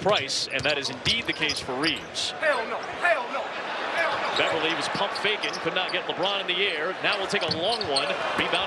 Price, and that is indeed the case for Reeves. Hell no. Hell no. Hell no. Beverly was pump faking, could not get LeBron in the air. Now we'll take a long one. Rebound